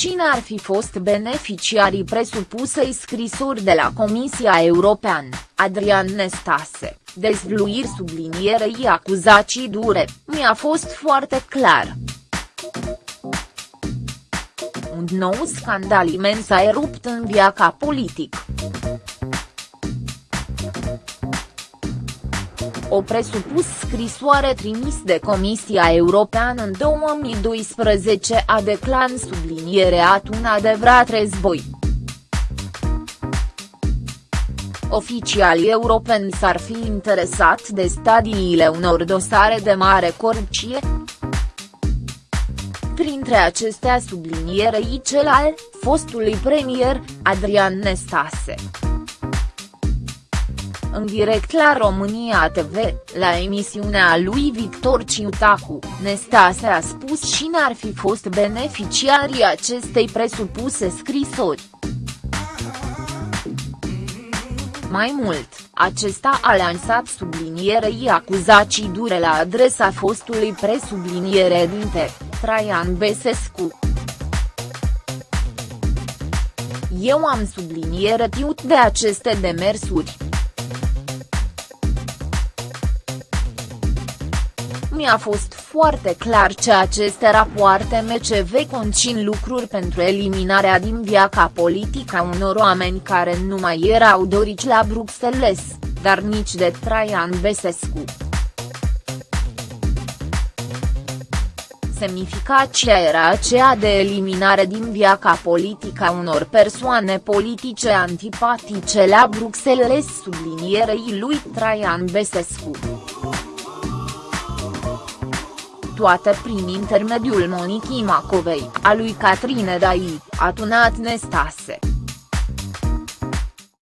cine ar fi fost beneficiarii presupusei scrisori de la Comisia Europeană, Adrian Nestase, dezvluiri sublinierei acuzații dure, mi-a fost foarte clar. Un nou scandal imens a erupt în viața politic. O presupus scrisoare trimis de Comisia Europeană în 2012 a declan sublinierea un adevărat război. Oficialii europeni s-ar fi interesat de stadiile unor dosare de mare corupție? Printre acestea sublinierei cel al fostului premier, Adrian Nestase. În direct la România TV, la emisiunea lui Victor Ciutacu, Nestase a spus cine ar fi fost beneficiarii acestei presupuse scrisori. Mai mult, acesta a lansat sublinierei acuzații dure la adresa fostului presubliniere dinte, Traian Besescu. Eu am subliniere tiut de aceste demersuri. Mi-a fost foarte clar că aceste rapoarte MCV concin lucruri pentru eliminarea din viața politică a unor oameni care nu mai erau doriți la Bruxelles, dar nici de Traian Besescu. Semnificația era aceea de eliminare din viața politică a unor persoane politice antipatice la Bruxelles sublinierei lui Traian Besescu toate prin intermediul Monicii Macovei, a lui Catrine Dai, atunat Nestase.